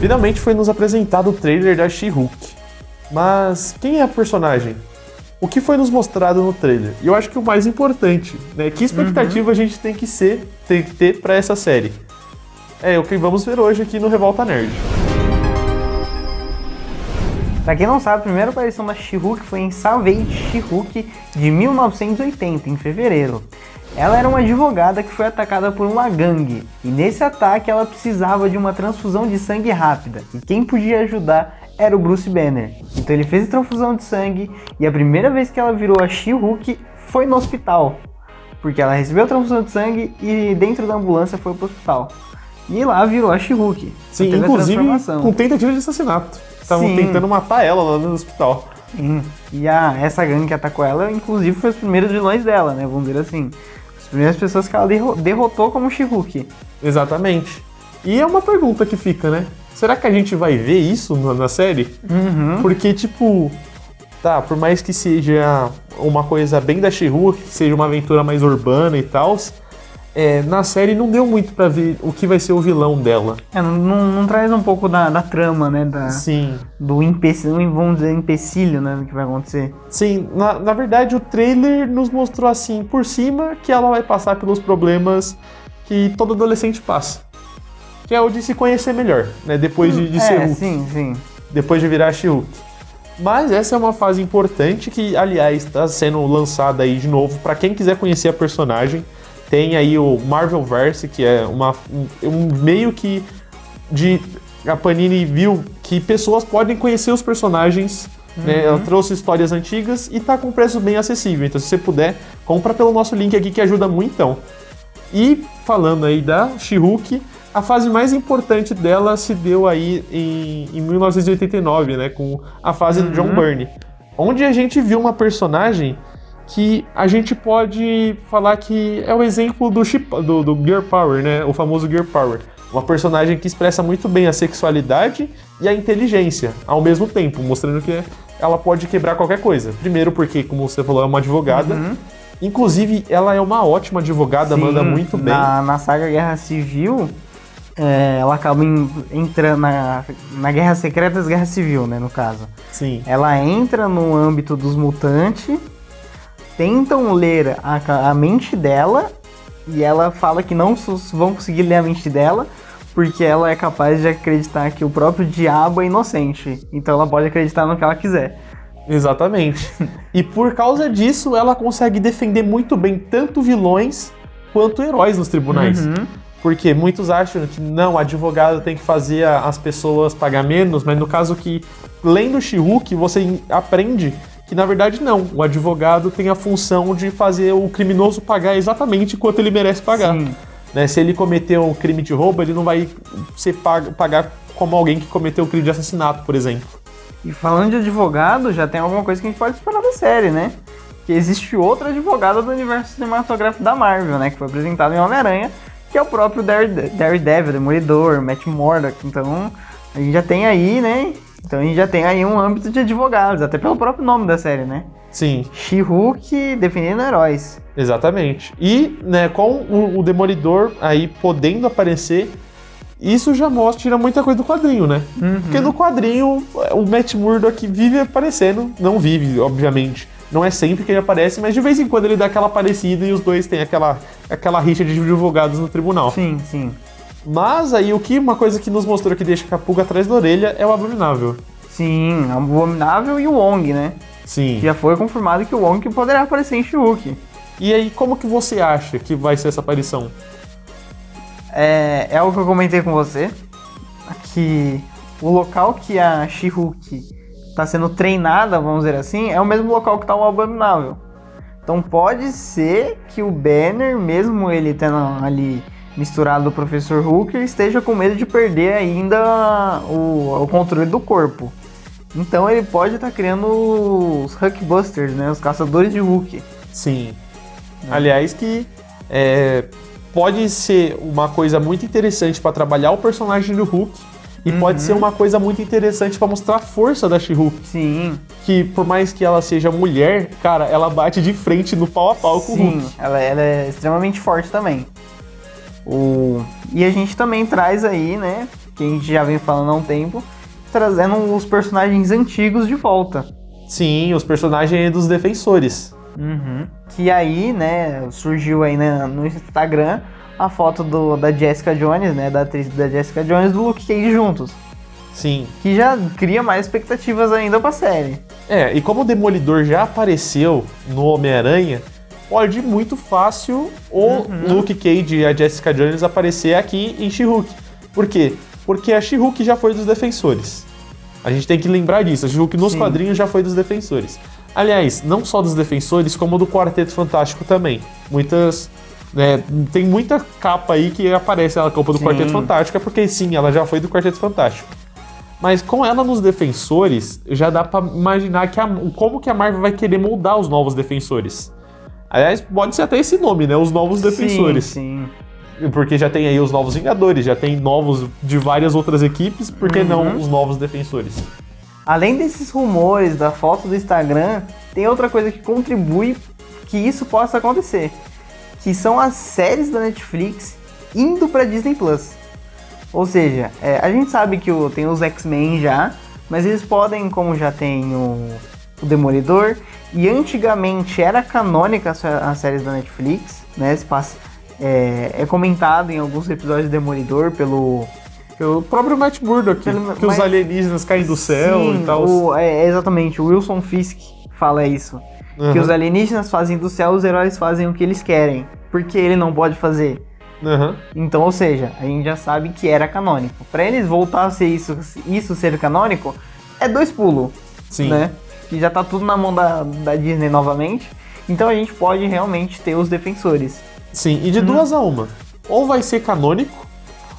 Finalmente foi nos apresentado o trailer da She-Hulk. Mas quem é a personagem? O que foi nos mostrado no trailer? E eu acho que o mais importante, né? Que expectativa uhum. a gente tem que ser, tem que ter para essa série? É o que vamos ver hoje aqui no Revolta Nerd. Pra quem não sabe, a primeira aparição da She-Hulk foi em Savage She-Hulk de 1980, em fevereiro. Ela era uma advogada que foi atacada por uma gangue, e nesse ataque ela precisava de uma transfusão de sangue rápida, e quem podia ajudar era o Bruce Banner. Então ele fez a transfusão de sangue, e a primeira vez que ela virou a She-Hulk foi no hospital, porque ela recebeu a transfusão de sangue e dentro da ambulância foi pro hospital. E lá virou a She-Hulk. Sim, inclusive com tentativa de assassinato. Estavam tentando matar ela lá no hospital. Sim. E a, essa gangue que atacou ela, inclusive, foi os primeiros vilões dela, né? Vamos dizer assim. As primeiras pessoas que ela derrotou como She-Hulk. Exatamente. E é uma pergunta que fica, né? Será que a gente vai ver isso na série? Uhum. Porque, tipo, tá, por mais que seja uma coisa bem da She-Hulk, que seja uma aventura mais urbana e tal, é, na série não deu muito para ver o que vai ser o vilão dela. É, não, não, não, traz um pouco da, da trama, né? Da, Sim. Do empecilho, vamos dizer, empecilho, né? Do que vai acontecer. Sim, na, na verdade o trailer nos mostrou assim, por cima, que ela vai passar pelos problemas que todo adolescente passa. Que é o de se conhecer melhor, né? Depois de, de é, ser Hulk. Sim, sim. Depois de virar She-Hulk. Mas essa é uma fase importante que, aliás, está sendo lançada aí de novo para quem quiser conhecer a personagem. Tem aí o Marvelverse, que é uma, um meio que de a Panini viu que pessoas podem conhecer os personagens. Uhum. Né? Ela trouxe histórias antigas e tá com preço bem acessível. Então, se você puder, compra pelo nosso link aqui que ajuda muito. Então. E falando aí da She-Hulk, a fase mais importante dela se deu aí em, em 1989, né? Com a fase uhum. do John uhum. Byrne. Onde a gente viu uma personagem que a gente pode falar que é o exemplo do, chip, do, do Gear Power, né? O famoso Gear Power. Uma personagem que expressa muito bem a sexualidade e a inteligência ao mesmo tempo, mostrando que ela pode quebrar qualquer coisa. Primeiro porque, como você falou, é uma advogada. Uhum. Inclusive, ela é uma ótima advogada, Sim, manda muito bem. Na, na saga Guerra Civil, é, ela acaba entrando na, na Guerra Secreta e Guerra Civil, né, no caso. Sim. Ela entra no âmbito dos mutantes tentam ler a, a mente dela e ela fala que não vão conseguir ler a mente dela porque ela é capaz de acreditar que o próprio diabo é inocente. Então ela pode acreditar no que ela quiser. Exatamente. e por causa disso, ela consegue defender muito bem tanto vilões quanto heróis nos tribunais. Uhum. Porque muitos acham que não, o advogado tem que fazer as pessoas pagar menos, mas no caso que, lendo She-Hulk, você aprende que na verdade não. O advogado tem a função de fazer o criminoso pagar exatamente quanto ele merece pagar. Né? Se ele cometeu um crime de roubo, ele não vai ser pago, pagar como alguém que cometeu um crime de assassinato, por exemplo. E falando de advogado, já tem alguma coisa que a gente pode esperar da série, né? Que existe outro advogado do universo cinematográfico da Marvel, né? Que foi apresentado em Homem-Aranha, que é o próprio Daredevil, Demolidor, Matt Murdock. Então, a gente já tem aí, né? Então a gente já tem aí um âmbito de advogados, até pelo próprio nome da série, né? Sim. She-Hulk definindo heróis. Exatamente. E, né, com o, o, Demolidor aí podendo aparecer, isso já mostra, tira muita coisa do quadrinho, né? Uhum. Porque no quadrinho, o Matt Murdock vive aparecendo, não vive, obviamente. Não é sempre que ele aparece, mas de vez em quando ele dá aquela parecida e os dois têm aquela, aquela rixa de advogados no tribunal. Sim, sim. Mas aí o que uma coisa que nos mostrou que deixa a pulga atrás da orelha é o Abominável. Sim, o Abominável e o Wong, né? Sim. Já foi confirmado que o Wong poderá aparecer em She-Hulk. E aí, como que você acha que vai ser essa aparição? É, é o que eu comentei com você, que o local que a She-Hulk está sendo treinada, vamos dizer assim, é o mesmo local que está o Abominável. Então pode ser que o Banner, mesmo ele tendo ali misturado do Professor Hulk, esteja com medo de perder ainda o, o controle do corpo. Então ele pode estar tá criando os Hulkbusters, né? Os caçadores de Hulk. Sim. É. Aliás, que é, pode ser uma coisa muito interessante para trabalhar o personagem do Hulk. E uhum. pode ser uma coisa muito interessante para mostrar a força da She-Hulk. Sim. Que por mais que ela seja mulher, cara, ela bate de frente no pau a pau com o Hulk. Sim, ela, ela é extremamente forte também. O... E a gente também traz aí, né, que a gente já vem falando há um tempo, trazendo os personagens antigos de volta. Sim, os personagens dos defensores. Uhum. Que aí, né, surgiu aí né, no Instagram a foto do, da Jessica Jones, né, da atriz da Jessica Jones do Luke Cage juntos. Sim. Que já cria mais expectativas ainda pra série. É, e como o Demolidor já apareceu no Homem-Aranha, pode muito fácil o Uhum. Luke Cage e a Jessica Jones aparecer aqui em She-Hulk. Por quê? Porque a She-Hulk já foi dos defensores. A gente tem que lembrar disso. A She-Hulk nos Sim. quadrinhos já foi dos defensores. Aliás, não só dos defensores, como do Quarteto Fantástico também. Muitas. né, tem muita capa aí que aparece a capa do Sim. Quarteto Fantástico, é porque sim, ela já foi do Quarteto Fantástico. Mas com ela nos defensores, já dá pra imaginar que a- como que a Marvel vai querer moldar os novos defensores. Aliás, pode ser até esse nome, né? Os novos defensores. Sim, Porque já tem aí os novos Vingadores, já tem novos de várias outras equipes, por que Uhum. não os novos defensores? Além desses rumores da foto do Instagram, tem outra coisa que contribui que isso possa acontecer, que são as séries da Netflix indo pra Disney Plus. Ou seja, é, a gente sabe que o- tem os X-Men já, mas eles podem, como já tem o, o Demolidor, e antigamente era canônica as, séries da Netflix, né? Se passa, é, é comentado em alguns episódios de Demolidor pelo O próprio Matt Murdock, Pelo- que os mas- alienígenas caem do céu Sim, e tal. o- é, exatamente, o Wilson Fisk fala isso. Que Aham, os alienígenas fazem do céu, os heróis fazem o que eles querem. Porque ele não pode fazer. aham. Então, ou seja, a gente já sabe que era canônico. Pra eles voltar a ser isso, isso ser canônico, é dois pulos, Sim. né? Que já tá tudo na mão da, da Disney novamente. Então a gente pode realmente ter os defensores. Sim, e de Uhum. duas a uma. Ou vai ser canônico,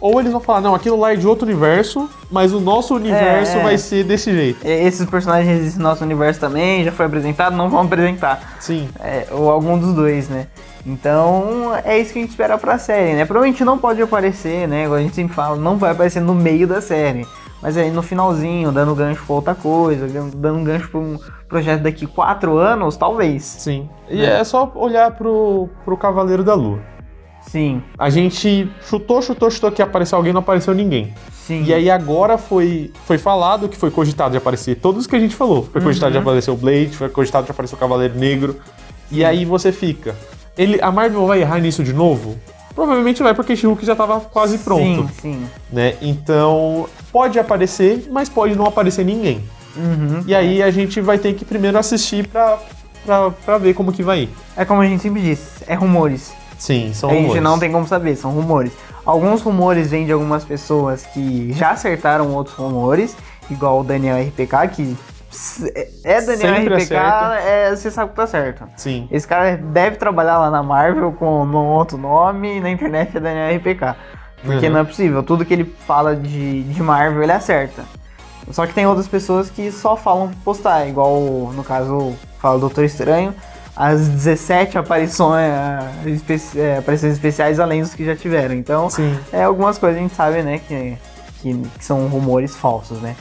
ou eles vão falar, não, aquilo lá é de outro universo, mas o nosso universo é. vai ser desse jeito. Esses personagens existem no nosso universo também, já foi apresentado, não vão apresentar. Sim. É, ou algum dos dois, né? Então é isso que a gente espera pra série, né? Provavelmente não pode aparecer, né? Igual a gente sempre fala, não vai aparecer no meio da série. Mas aí no finalzinho, dando gancho pra outra coisa, dando gancho pra um projeto daqui quatro anos, talvez. Sim. E Né? é só olhar pro, pro Cavaleiro da Lua. Sim, A gente chutou, chutou, chutou que apareceu alguém, não apareceu ninguém. sim. E aí agora foi, foi falado que foi cogitado de aparecer todos que a gente falou. Foi cogitado de Uhum. aparecer o Blade, foi cogitado de aparecer o Cavaleiro Negro. E aí você fica. Ele, a Marvel vai errar nisso de novo? Provavelmente vai, porque She-Hulk já tava quase pronto. Sim, sim. Né? Então, pode aparecer, mas pode não aparecer ninguém. Uhum. E aí a gente vai ter que primeiro assistir pra, pra, pra ver como que vai ir. É como a gente sempre disse, é rumores. Sim, são a gente rumores. não tem como saber, são rumores. Alguns rumores vêm de algumas pessoas que já acertaram outros rumores, igual o Daniel RPK, que é Daniel Sempre RPK, é, você sabe que tá certo. Sim. Esse cara deve trabalhar lá na Marvel com um outro nome e na internet é Daniel RPK. Porque Uhum. não é possível, tudo que ele fala de, de Marvel ele acerta. Só que tem outras pessoas que só falam postar, igual no caso fala o Doutor Estranho, as 17 aparições, espe- é, aparições especiais além dos que já tiveram. Então, Sim. é algumas coisas a gente sabe, né, que, que, que são rumores falsos, né?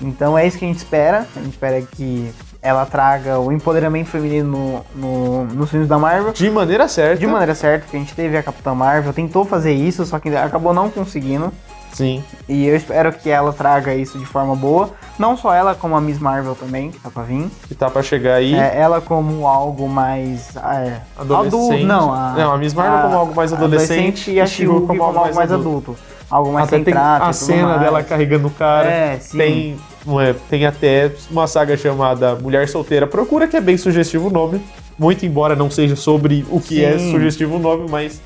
Então é isso que a gente espera. A gente espera que ela traga o empoderamento feminino no, no, nos filmes da Marvel. De maneira certa. De maneira certa, porque a gente teve a Capitã Marvel, tentou fazer isso, só que acabou não conseguindo. Sim. E eu espero que ela traga isso de forma boa. Não só ela, como a Miss Marvel também, que tá pra vir. Que tá pra chegar aí. É, ela como algo mais. É, Adolescente. Adulto, não, a, Não, a Miss Marvel como algo mais adolescente e a She-Hulk She-Hulk como, algo mais adulto. Algo mais Até tem a cena mais. dela carregando o cara. É, sim. Tem, é, tem até uma saga chamada Mulher Solteira Procura, que é bem sugestivo o nome. Muito embora não seja sobre o que é Sim. sugestivo o nome, mas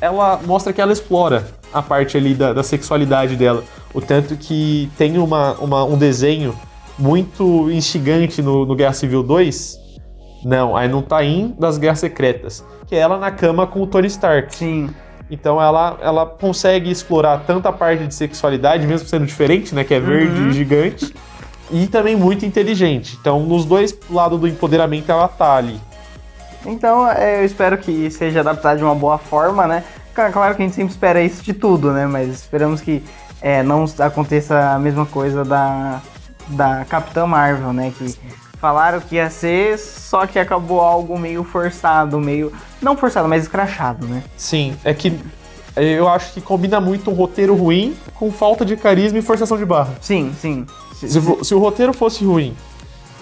ela mostra que ela explora a parte ali da, da sexualidade dela. O tanto que tem uma, uma- um desenho muito instigante no, no Guerra Civil 2. Não, aí não tá em das Guerras Secretas. Que é ela na cama com o Tony Stark. Sim. Então ela, ela consegue explorar tanta parte de sexualidade, mesmo sendo diferente, né? Que é verde Uhum. e gigante. E também muito inteligente. Então, nos dois lados do empoderamento, ela tá ali. Então, é, eu espero que seja adaptado de uma boa forma, né? Claro que a gente sempre espera isso de tudo, né? Mas esperamos que é, não aconteça a mesma coisa da, da Capitã Marvel, né? Que falaram que ia ser, só que acabou algo meio forçado, meio. Não forçado, mas escrachado, né? Sim, é que eu acho que combina muito um roteiro ruim com falta de carisma e forçação de barra. Sim, sim. Se, se o roteiro fosse ruim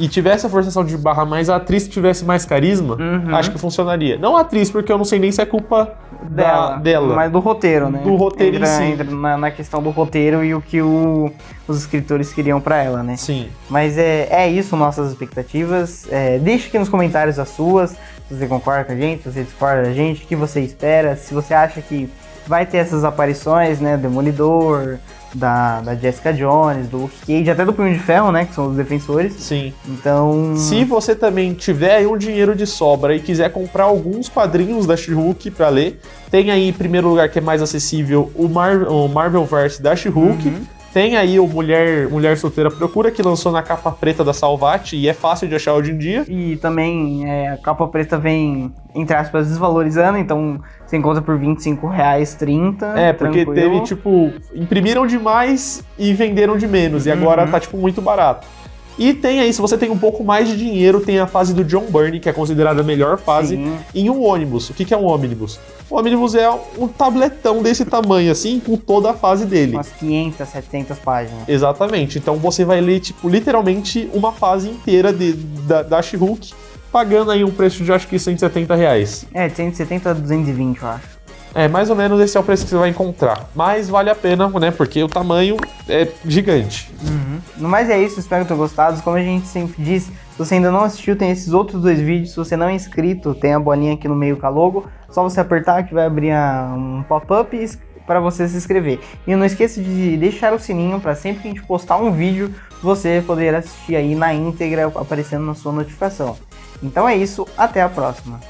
e tivesse a forçação de barra, mas a atriz tivesse mais carisma, Uhum. acho que funcionaria. Não a atriz, porque eu não sei nem se é culpa Dela, da, dela. Mas do roteiro, né? Do roteiro em entra, si. entra na, na questão do roteiro e o que o- os escritores queriam pra ela, né? Sim. Mas é, é isso, nossas expectativas. É, deixe aqui nos comentários as suas, se você concorda com a gente, se você discorda da gente, o que você espera, se você acha que vai ter essas aparições, né? Demolidor, da, da Jessica Jones, do Luke Cage, até do Punho de Ferro, né? Que são os defensores. Sim. Então. Se você também tiver aí um dinheiro de sobra e quiser comprar alguns quadrinhos da She-Hulk pra ler, tem aí, em primeiro lugar, que é mais acessível, o, Mar o Marvelverse da She-Hulk. Uhum. Tem aí o Mulher, Mulher Solteira Procura, que lançou na capa preta da Salvati e é fácil de achar hoje em dia. E também é, a capa preta vem, entre aspas, desvalorizando, então você encontra por 25 reais 30. É, porque tranquilo. teve, tipo, imprimiram demais e venderam de menos, e agora Uhum. tá, tipo, muito barato. E tem aí, se você tem um pouco mais de dinheiro, tem a fase do John Byrne, que é considerada a melhor fase, Sim. em um ônibus. O que, que é um ônibus? O ônibus é um tabletão desse tamanho, assim, com toda a fase dele. Umas 500, 700 páginas. Exatamente. Então você vai ler, tipo, literalmente uma fase inteira de, da, da She-Hulk, pagando aí um preço de acho que 170 reais. É, de 170 a 220, eu acho. É, mais ou menos esse é o preço que você vai encontrar. Mas vale a pena, né? Porque o tamanho é gigante. No mais é isso, espero que tenham gostado. Como a gente sempre diz, se você ainda não assistiu, tem esses outros dois vídeos. Se você não é inscrito, tem a bolinha aqui no meio com a logo. Só você apertar que vai abrir um pop-up para você se inscrever. E não esqueça de deixar o sininho para sempre que a gente postar um vídeo, você poder assistir aí na íntegra aparecendo na sua notificação. Então é isso, até a próxima.